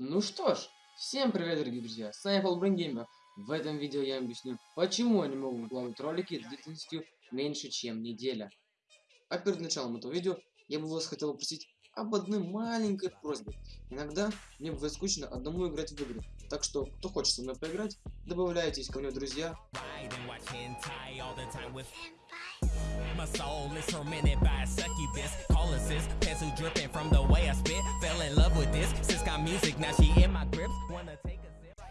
Ну что ж, всем привет, дорогие друзья, с вами Paul Gamer. В этом видео я объясню, почему я не могу выкладывать ролики длительностью меньше, чем неделя. А перед началом этого видео я бы вас хотел попросить об одной маленькой просьбе. Иногда мне бывает скучно одному играть в игры, так что, кто хочет со мной поиграть, добавляйтесь ко мне друзья. My soul is tormented by a succubus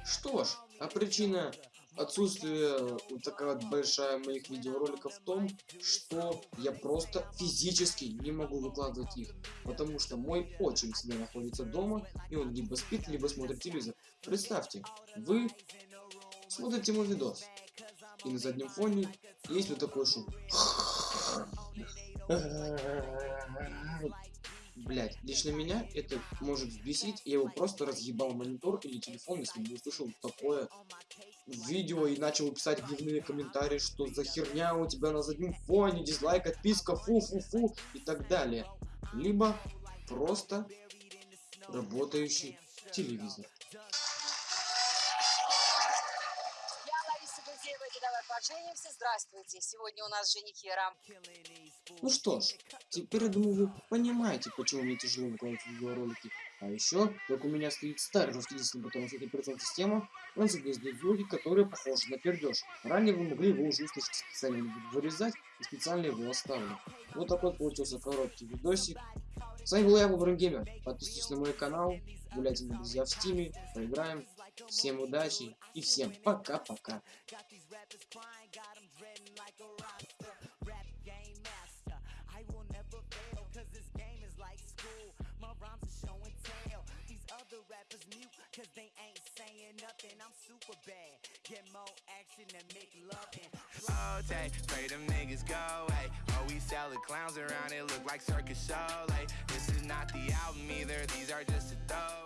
Что ж, а причина отсутствия вот такая вот большая моих видеороликов в том, что я просто физически не могу выкладывать их, потому что мой отчим всегда находится дома, и он либо спит, либо смотрит телевизор. Представьте, вы смотрите мой видос, и на заднем фоне есть вот такой шум. Блять, лично меня это может взбесить, я его просто разъебал монитор или телефон, если бы услышал такое видео и начал писать гневные комментарии, что за херня у тебя на заднем фоне, дизлайк, отписка, фу-фу-фу и так далее. Либо просто работающий телевизор. поженимся. Здравствуйте. Сегодня у нас женихера. Ну что ж, теперь, я думаю, вы понимаете, почему мне тяжело выкладывать видеоролики. А еще, как у меня стоит старый жесткий диск на батарейной операционной система, он создает звуки, которые похожи на пердеж. Ранее вы могли его уже услышать специально вырезать и специально его оставлю. Вот такой получился короткий видосик. С вами был я, Геймер. Подписывайтесь на мой канал, гуляйте на друзья в стиме, поиграем. Всем удачи и всем пока-пока. Cause they ain't saying nothing. I'm super bad. Get more action and make love and slow tay pray them niggas go away. Oh we sell the clowns around it look like circus show like this is not the album either. These are just a throw